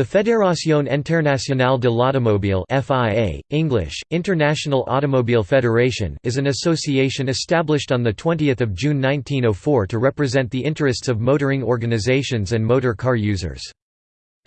The Fédération Internationale de l'Automobile (FIA), English, International Automobile Federation, is an association established on the 20th of June 1904 to represent the interests of motoring organizations and motor car users.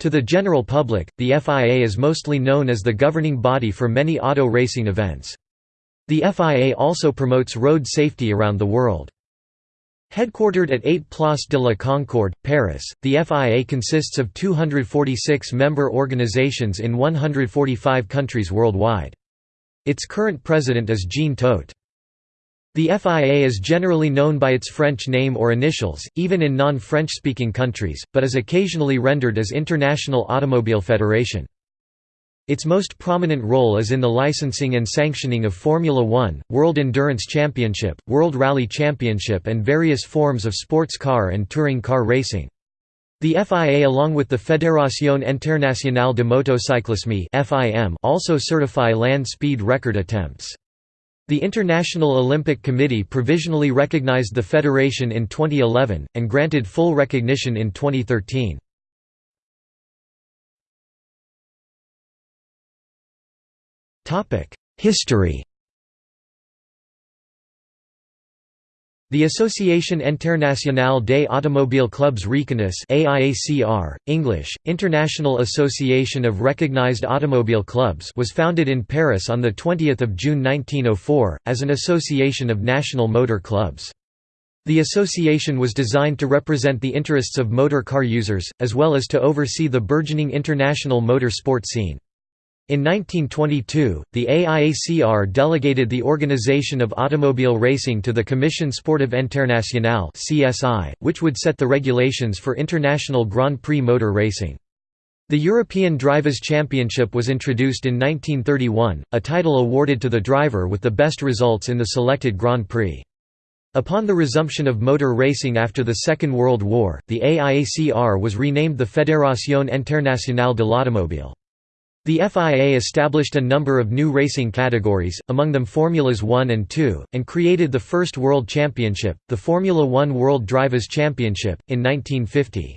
To the general public, the FIA is mostly known as the governing body for many auto racing events. The FIA also promotes road safety around the world. Headquartered at 8 Place de la Concorde, Paris, the FIA consists of 246 member organizations in 145 countries worldwide. Its current president is Jean Todt. The FIA is generally known by its French name or initials, even in non-French-speaking countries, but is occasionally rendered as International Automobile Federation. Its most prominent role is in the licensing and sanctioning of Formula One, World Endurance Championship, World Rally Championship and various forms of sports car and touring car racing. The FIA along with the Fédération Internationale de Motocyclisme also certify land speed record attempts. The International Olympic Committee provisionally recognized the federation in 2011, and granted full recognition in 2013. History The Association Internationale des Automobiles Clubs Reconnaissants AIACR, English, International Association of Recognized Automobile Clubs was founded in Paris on 20 June 1904, as an association of national motor clubs. The association was designed to represent the interests of motor car users, as well as to oversee the burgeoning international motor sport scene. In 1922, the AIACR delegated the organization of automobile racing to the Commission Sportive Internationale which would set the regulations for international Grand Prix motor racing. The European Drivers' Championship was introduced in 1931, a title awarded to the driver with the best results in the selected Grand Prix. Upon the resumption of motor racing after the Second World War, the AIACR was renamed the Fédération Internationale de l'Automobile. The FIA established a number of new racing categories, among them Formulas 1 and 2, and created the first World Championship, the Formula One World Drivers' Championship, in 1950.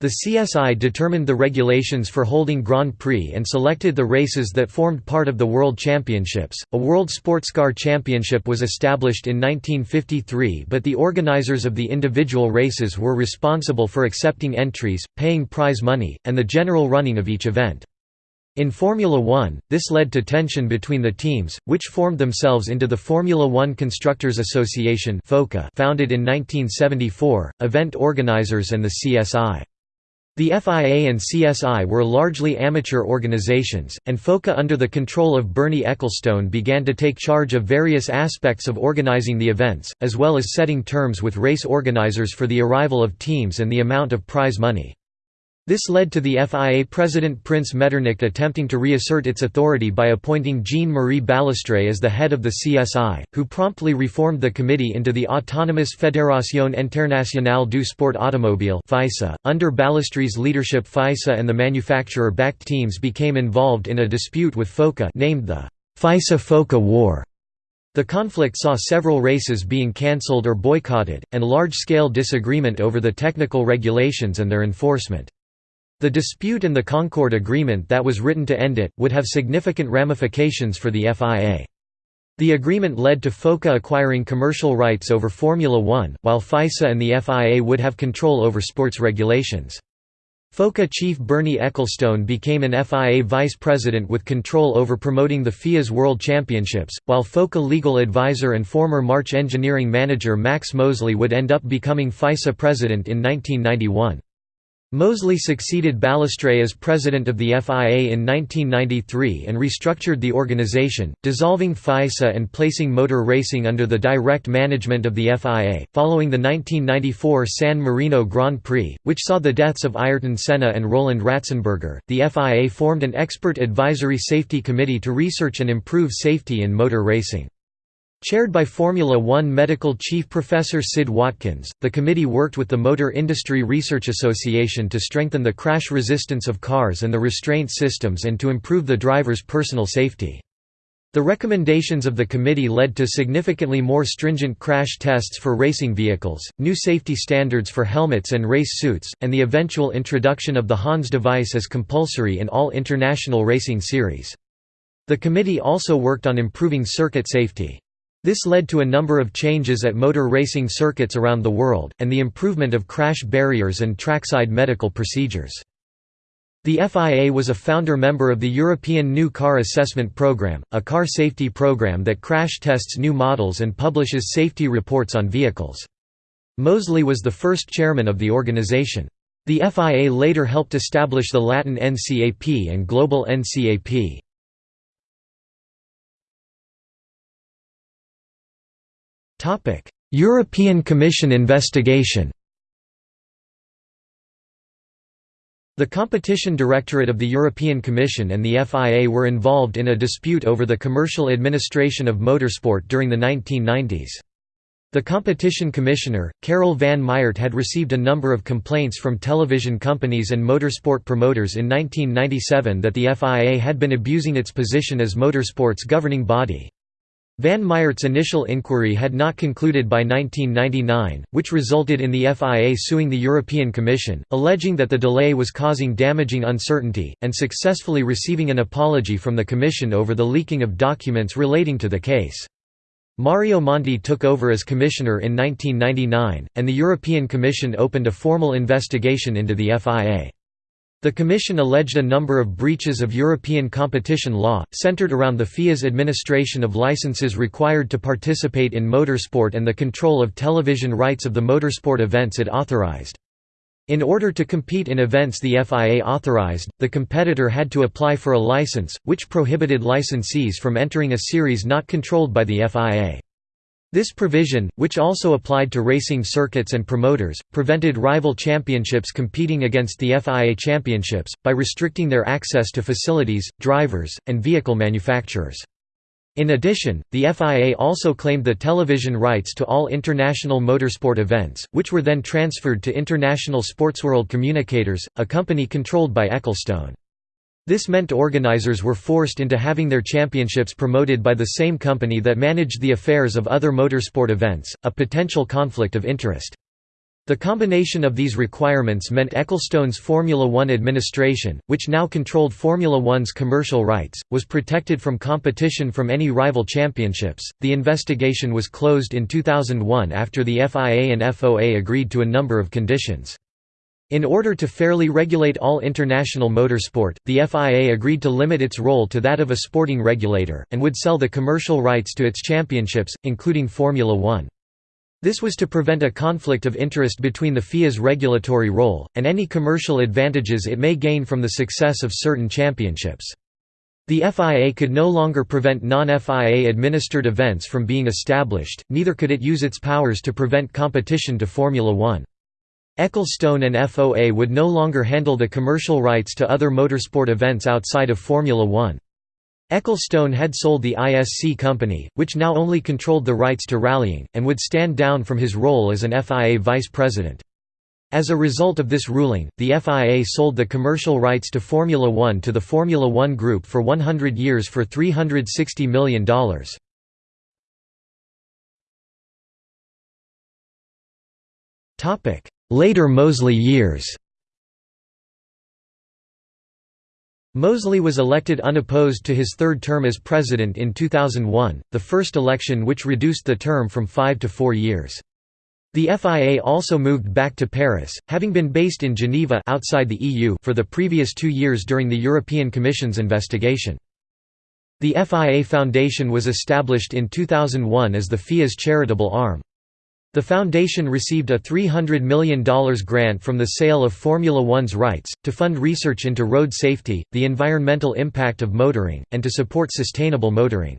The CSI determined the regulations for holding Grand Prix and selected the races that formed part of the World Championships. A World Sportscar Championship was established in 1953, but the organizers of the individual races were responsible for accepting entries, paying prize money, and the general running of each event. In Formula One, this led to tension between the teams, which formed themselves into the Formula One Constructors Association founded in 1974, event organizers and the CSI. The FIA and CSI were largely amateur organizations, and FOCA under the control of Bernie Ecclestone began to take charge of various aspects of organizing the events, as well as setting terms with race organizers for the arrival of teams and the amount of prize money. This led to the FIA president Prince Metternich attempting to reassert its authority by appointing Jean-Marie Balestre as the head of the CSI, who promptly reformed the committee into the autonomous Fédération Internationale du Sport Automobile .Under Balestre's leadership FISA and the manufacturer backed teams became involved in a dispute with FOCA named the FISA-FOCA War. The conflict saw several races being cancelled or boycotted, and large-scale disagreement over the technical regulations and their enforcement. The dispute and the Concord Agreement that was written to end it, would have significant ramifications for the FIA. The agreement led to FOCA acquiring commercial rights over Formula One, while FISA and the FIA would have control over sports regulations. FOCA chief Bernie Ecclestone became an FIA vice president with control over promoting the FIA's World Championships, while FOCA legal advisor and former March engineering manager Max Mosley would end up becoming FISA president in 1991. Mosley succeeded Balestre as president of the FIA in 1993 and restructured the organization, dissolving FISA and placing motor racing under the direct management of the FIA. Following the 1994 San Marino Grand Prix, which saw the deaths of Ayrton Senna and Roland Ratzenberger, the FIA formed an expert advisory safety committee to research and improve safety in motor racing. Chaired by Formula One medical chief Professor Sid Watkins, the committee worked with the Motor Industry Research Association to strengthen the crash resistance of cars and the restraint systems and to improve the driver's personal safety. The recommendations of the committee led to significantly more stringent crash tests for racing vehicles, new safety standards for helmets and race suits, and the eventual introduction of the HANS device as compulsory in all international racing series. The committee also worked on improving circuit safety. This led to a number of changes at motor racing circuits around the world, and the improvement of crash barriers and trackside medical procedures. The FIA was a founder member of the European New Car Assessment Programme, a car safety program that crash tests new models and publishes safety reports on vehicles. Mosley was the first chairman of the organization. The FIA later helped establish the Latin NCAP and Global NCAP. European Commission investigation The Competition Directorate of the European Commission and the FIA were involved in a dispute over the commercial administration of motorsport during the 1990s. The Competition Commissioner, Karel van Miert had received a number of complaints from television companies and motorsport promoters in 1997 that the FIA had been abusing its position as motorsport's governing body. Van Miert's initial inquiry had not concluded by 1999, which resulted in the FIA suing the European Commission, alleging that the delay was causing damaging uncertainty, and successfully receiving an apology from the Commission over the leaking of documents relating to the case. Mario Monti took over as Commissioner in 1999, and the European Commission opened a formal investigation into the FIA. The Commission alleged a number of breaches of European competition law, centered around the FIA's administration of licenses required to participate in motorsport and the control of television rights of the motorsport events it authorized. In order to compete in events the FIA authorized, the competitor had to apply for a license, which prohibited licensees from entering a series not controlled by the FIA. This provision, which also applied to racing circuits and promoters, prevented rival championships competing against the FIA championships, by restricting their access to facilities, drivers, and vehicle manufacturers. In addition, the FIA also claimed the television rights to all international motorsport events, which were then transferred to International Sportsworld Communicators, a company controlled by Ecclestone. This meant organizers were forced into having their championships promoted by the same company that managed the affairs of other motorsport events, a potential conflict of interest. The combination of these requirements meant Ecclestone's Formula One administration, which now controlled Formula One's commercial rights, was protected from competition from any rival championships. The investigation was closed in 2001 after the FIA and FOA agreed to a number of conditions. In order to fairly regulate all international motorsport, the FIA agreed to limit its role to that of a sporting regulator, and would sell the commercial rights to its championships, including Formula One. This was to prevent a conflict of interest between the FIA's regulatory role, and any commercial advantages it may gain from the success of certain championships. The FIA could no longer prevent non-FIA administered events from being established, neither could it use its powers to prevent competition to Formula One. Ecclestone and FOA would no longer handle the commercial rights to other motorsport events outside of Formula One. Ecclestone had sold the ISC company, which now only controlled the rights to rallying, and would stand down from his role as an FIA vice president. As a result of this ruling, the FIA sold the commercial rights to Formula One to the Formula One Group for 100 years for $360 million. Later Mosley years Mosley was elected unopposed to his third term as president in 2001, the first election which reduced the term from five to four years. The FIA also moved back to Paris, having been based in Geneva outside the EU for the previous two years during the European Commission's investigation. The FIA Foundation was established in 2001 as the FIA's charitable arm. The foundation received a $300 million grant from the sale of Formula One's rights, to fund research into road safety, the environmental impact of motoring, and to support sustainable motoring.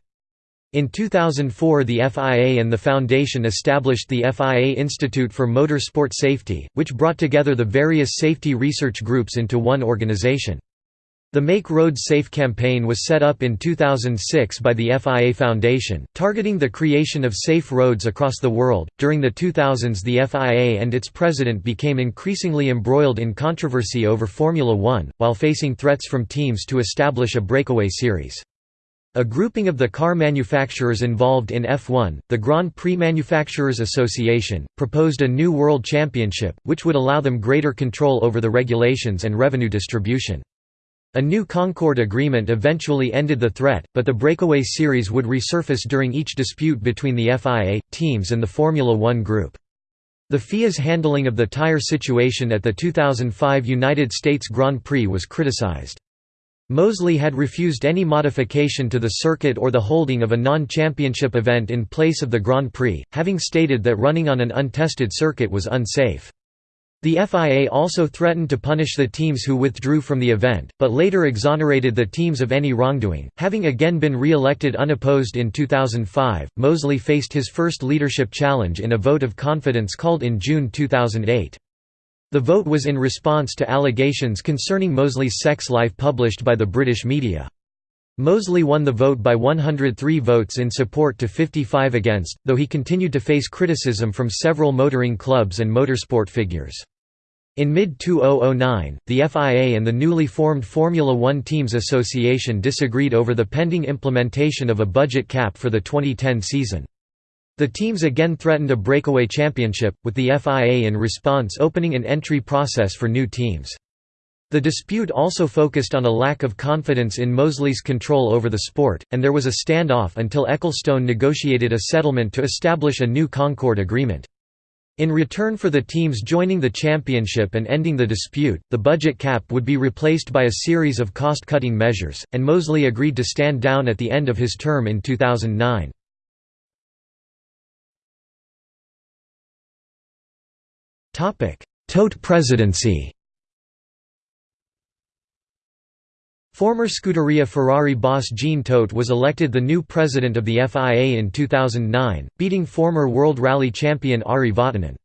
In 2004 the FIA and the foundation established the FIA Institute for Motorsport Safety, which brought together the various safety research groups into one organization. The Make Roads Safe campaign was set up in 2006 by the FIA Foundation, targeting the creation of safe roads across the world. During the 2000s, the FIA and its president became increasingly embroiled in controversy over Formula One, while facing threats from teams to establish a breakaway series. A grouping of the car manufacturers involved in F1, the Grand Prix Manufacturers Association, proposed a new world championship, which would allow them greater control over the regulations and revenue distribution. A new Concord agreement eventually ended the threat, but the breakaway series would resurface during each dispute between the FIA, teams and the Formula One group. The FIA's handling of the tire situation at the 2005 United States Grand Prix was criticized. Mosley had refused any modification to the circuit or the holding of a non-championship event in place of the Grand Prix, having stated that running on an untested circuit was unsafe. The FIA also threatened to punish the teams who withdrew from the event, but later exonerated the teams of any wrongdoing. Having again been re-elected unopposed in 2005, Mosley faced his first leadership challenge in a vote of confidence called in June 2008. The vote was in response to allegations concerning Mosley's sex life published by the British media. Mosley won the vote by 103 votes in support to 55 against, though he continued to face criticism from several motoring clubs and motorsport figures. In mid-2009, the FIA and the newly formed Formula One Teams Association disagreed over the pending implementation of a budget cap for the 2010 season. The teams again threatened a breakaway championship, with the FIA in response opening an entry process for new teams. The dispute also focused on a lack of confidence in Mosley's control over the sport, and there was a standoff until Ecclestone negotiated a settlement to establish a new Concord agreement. In return for the teams joining the championship and ending the dispute, the budget cap would be replaced by a series of cost-cutting measures, and Mosley agreed to stand down at the end of his term in 2009. Todt presidency Former Scuderia Ferrari boss Jean Todt was elected the new president of the FIA in 2009, beating former World Rally champion Ari Vatanen.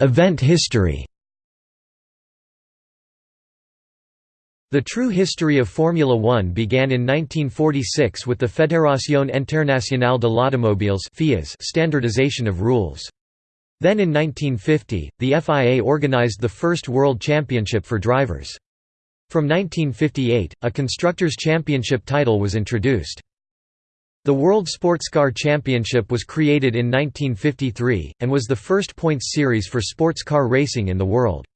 Event history The true history of Formula One began in 1946 with the Fédération Internationale de l'Automobile standardization of rules. Then in 1950, the FIA organized the first World Championship for drivers. From 1958, a Constructors' Championship title was introduced. The World Sports Car Championship was created in 1953, and was the first points series for sports car racing in the world.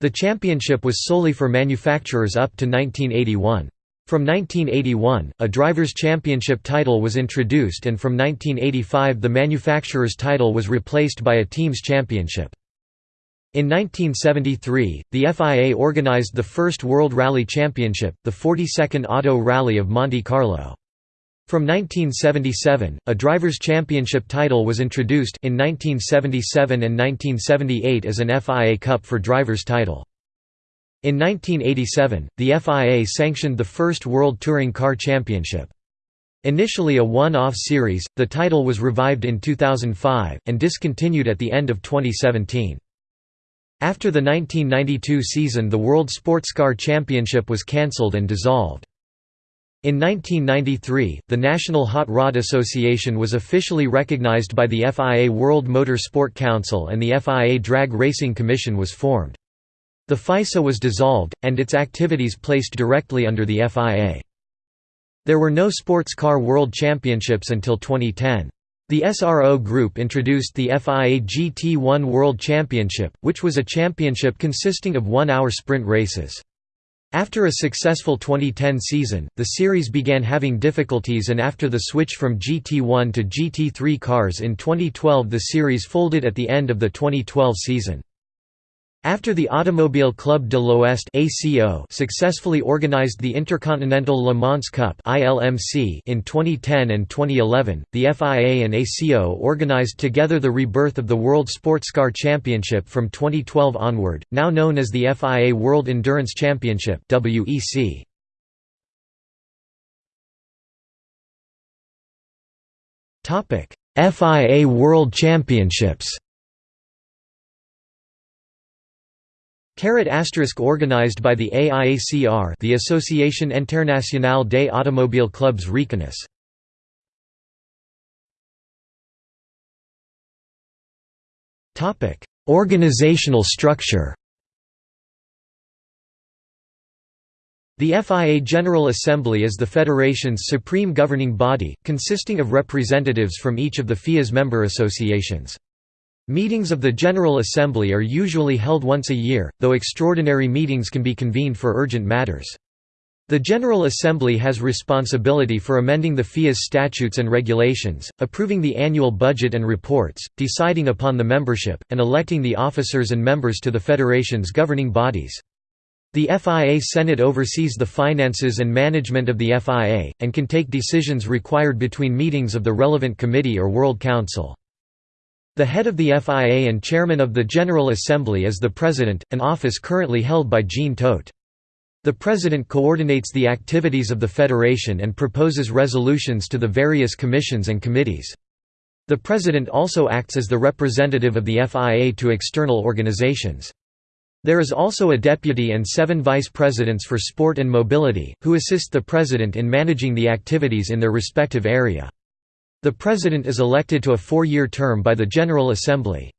The championship was solely for manufacturers up to 1981. From 1981, a Drivers' Championship title was introduced and from 1985 the Manufacturers' title was replaced by a Teams' Championship. In 1973, the FIA organized the first World Rally Championship, the 42nd Auto Rally of Monte Carlo. From 1977, a Drivers' Championship title was introduced in 1977 and 1978 as an FIA Cup for Drivers' title. In 1987, the FIA sanctioned the first World Touring Car Championship. Initially a one-off series, the title was revived in 2005, and discontinued at the end of 2017. After the 1992 season the World Sportscar Championship was cancelled and dissolved. In 1993, the National Hot Rod Association was officially recognized by the FIA World Motor Sport Council and the FIA Drag Racing Commission was formed. The FISA was dissolved, and its activities placed directly under the FIA. There were no sports car world championships until 2010. The SRO Group introduced the FIA GT1 World Championship, which was a championship consisting of one-hour sprint races. After a successful 2010 season, the series began having difficulties and after the switch from GT1 to GT3 cars in 2012 the series folded at the end of the 2012 season. After the Automobile Club de l'Ouest successfully organized the Intercontinental Le Mans Cup in 2010 and 2011, the FIA and ACO organized together the rebirth of the World Sportscar Championship from 2012 onward, now known as the FIA World Endurance Championship FIA World Championships Carat asterisk organized by the AIACR the Association Internationale des Automobiles Clubs Reconnaissent. Organizational structure The FIA General Assembly is the federation's supreme governing body, consisting of representatives from each of the FIA's member associations. Meetings of the General Assembly are usually held once a year, though extraordinary meetings can be convened for urgent matters. The General Assembly has responsibility for amending the FIA's statutes and regulations, approving the annual budget and reports, deciding upon the membership, and electing the officers and members to the Federation's governing bodies. The FIA Senate oversees the finances and management of the FIA, and can take decisions required between meetings of the relevant committee or World Council. The head of the FIA and chairman of the General Assembly is the President, an office currently held by Jean Todt. The President coordinates the activities of the Federation and proposes resolutions to the various commissions and committees. The President also acts as the representative of the FIA to external organizations. There is also a deputy and seven vice presidents for sport and mobility, who assist the president in managing the activities in their respective area. The president is elected to a four-year term by the General Assembly.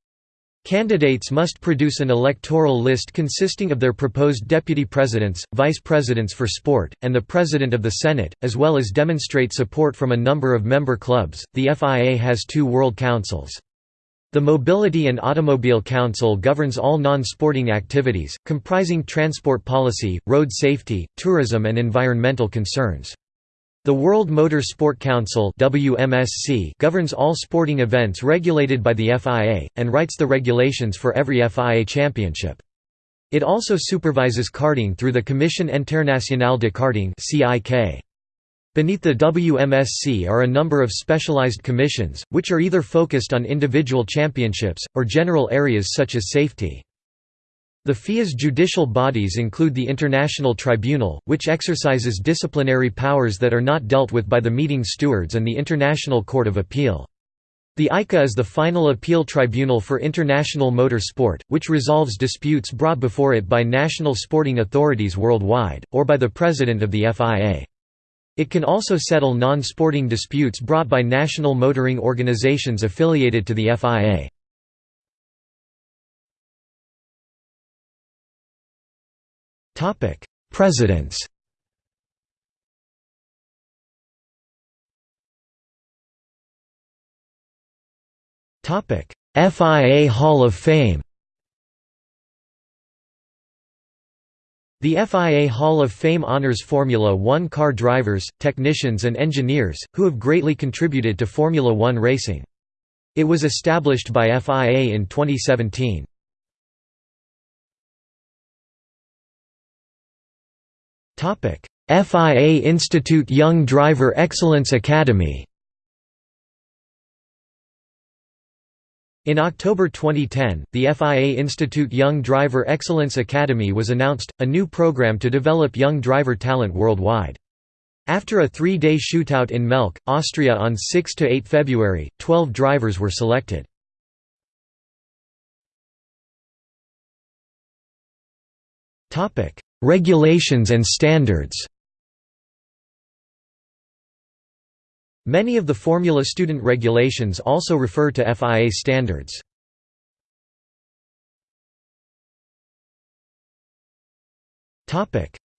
Candidates must produce an electoral list consisting of their proposed deputy presidents, vice presidents for sport, and the president of the Senate, as well as demonstrate support from a number of member clubs. The FIA has two World Councils. The Mobility and Automobile Council governs all non-sporting activities, comprising transport policy, road safety, tourism and environmental concerns. The World Motor Sport Council WMSC governs all sporting events regulated by the FIA, and writes the regulations for every FIA championship. It also supervises karting through the Commission Internationale de Karting. Beneath the WMSC are a number of specialized commissions, which are either focused on individual championships, or general areas such as safety. The FIA's judicial bodies include the International Tribunal, which exercises disciplinary powers that are not dealt with by the meeting stewards and the International Court of Appeal. The ICA is the final appeal tribunal for international motor sport, which resolves disputes brought before it by national sporting authorities worldwide, or by the president of the FIA. It can also settle non-sporting disputes brought by national motoring organizations affiliated to the FIA. Presidents Topic: FIA Hall of Fame The FIA Hall of Fame honors Formula One car drivers, technicians and engineers, who have greatly contributed to Formula One racing. It was established by FIA in 2017. FIA Institute Young Driver Excellence Academy In October 2010, the FIA Institute Young Driver Excellence Academy was announced, a new program to develop young driver talent worldwide. After a three-day shootout in Melk, Austria on 6–8 February, 12 drivers were selected. Regulations and standards Many of the Formula student regulations also refer to FIA standards.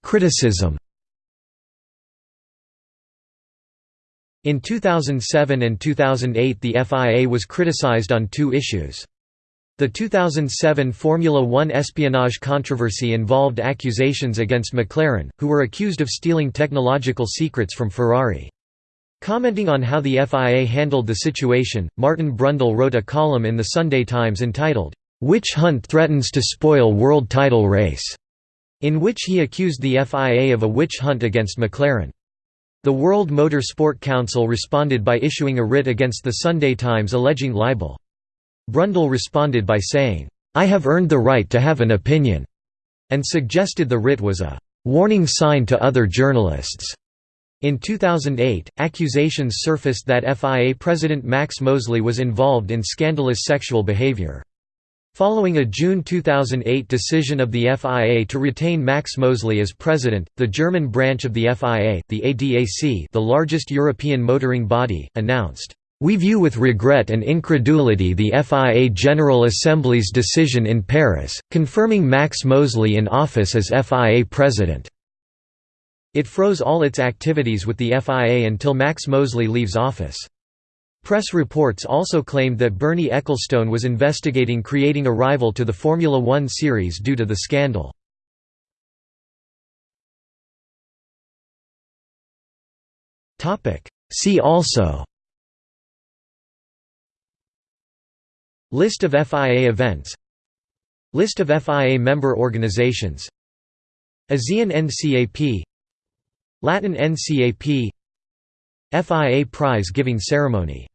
Criticism In 2007 and 2008 the FIA was criticized on two issues. The 2007 Formula One espionage controversy involved accusations against McLaren, who were accused of stealing technological secrets from Ferrari. Commenting on how the FIA handled the situation, Martin Brundle wrote a column in the Sunday Times entitled, "'Witch Hunt Threatens to Spoil World Title Race' in which he accused the FIA of a witch hunt against McLaren. The World Motor Sport Council responded by issuing a writ against the Sunday Times alleging libel. Brundle responded by saying, "'I have earned the right to have an opinion' and suggested the writ was a "'warning sign to other journalists' In 2008, accusations surfaced that FIA president Max Mosley was involved in scandalous sexual behavior. Following a June 2008 decision of the FIA to retain Max Mosley as president, the German branch of the FIA, the ADAC the largest European motoring body, announced, "...we view with regret and incredulity the FIA General Assembly's decision in Paris, confirming Max Mosley in office as FIA president." It froze all its activities with the FIA until Max Mosley leaves office. Press reports also claimed that Bernie Ecclestone was investigating creating a rival to the Formula One series due to the scandal. See also List of FIA events. List of FIA member organizations. ASEAN NCAP Latin NCAP FIA prize giving ceremony